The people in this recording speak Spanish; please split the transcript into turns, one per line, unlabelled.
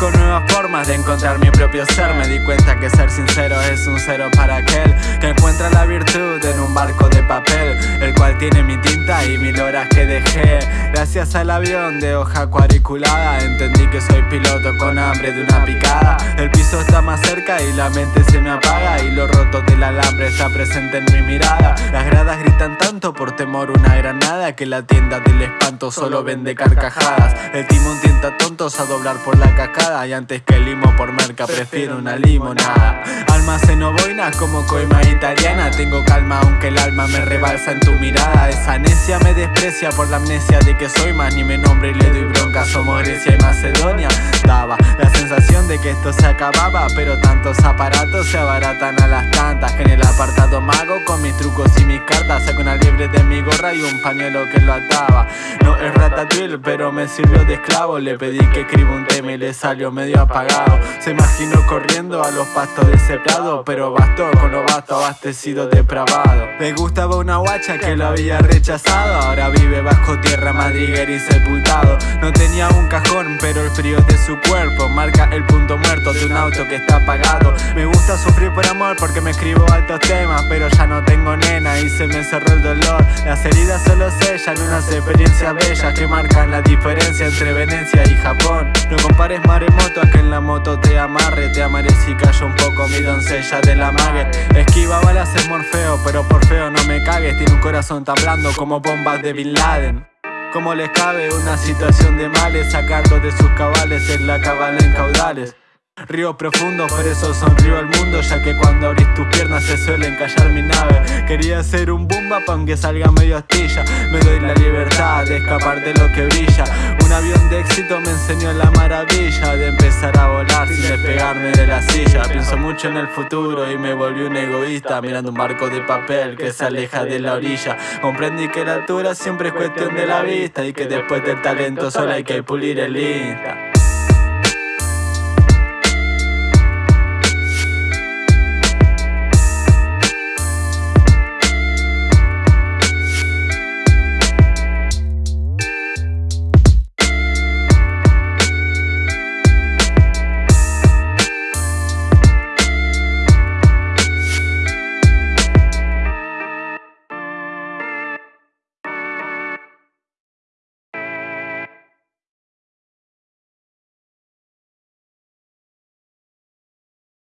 Busco nuevas formas de encontrar mi propio ser. Me di cuenta que ser sincero es un cero para aquel Que encuentra la virtud en un barco de papel El cual tiene mi tinta y mil horas que dejé. Gracias al avión de hoja cuadriculada Entendí que soy piloto con hambre de una picada. El piso está más cerca y la mente se me apaga Y lo roto del alambre está presente en mi mirada. Las gradas gritan tanto por temor una Que la tienda del espanto solo vende carcajadas. El timón tienta tontos a doblar por la cascada Y antes que el limo por merca prefiero una limonada. Almaceno boinas como coima italiana Tengo calma aunque el alma me rebalsa en tu mirada. Esa necia me desprecia por la amnesia de que soy más Ni me nombre y le doy bronca, somos Grecia y Macedonia esto se acababa Pero tantos aparatos se abaratan a las tantas. En el apartado mago con mis trucos y mis cartas Saco una liebre de mi gorra y un pañuelo que lo ataba. No es ratatouille pero me sirvió de esclavo. Le pedí que escriba un tema y le salió medio apagado. Se imaginó corriendo a los pastos de ese prado Pero bastó con lo vasto abastecido depravado. Le gustaba una guacha que lo había rechazado. Ahora vive bajo tierra madriguera y sepultado. No tenía un frío de su cuerpo Marca el punto muerto de un auto que está apagado. Me gusta sufrir por amor porque me escribo altos temas Pero ya no tengo nena y se me cerró el dolor. Las heridas solo sellan unas experiencias bellas Que marcan la diferencia entre Venecia y Japón. No compares maremoto a que en la moto te amarre Te amaré si callo un poco mi doncella de la mague. Esquiva balas es Morfeo pero por feo no me cagues Tiene un corazón tan blando como bombas de Bin Laden ¿Cómo les cabe una situación de males? Sacarlo de sus cabales es la cabala en caudales. Río profundo, por eso sonrío al mundo Ya que cuando abrís tus piernas se suelen callar mi nave Quería ser un boom aunque salga medio astilla. Me doy la libertad de escapar de lo que brilla. Un avión me enseñó la maravilla De empezar a volar sin despegarme de la silla. Pienso mucho en el futuro y me volví un egoísta Mirando un barco de papel que se aleja de la orilla. Comprendí que la altura siempre es cuestión de la vista Y que después del talento solo hay que pulir el Insta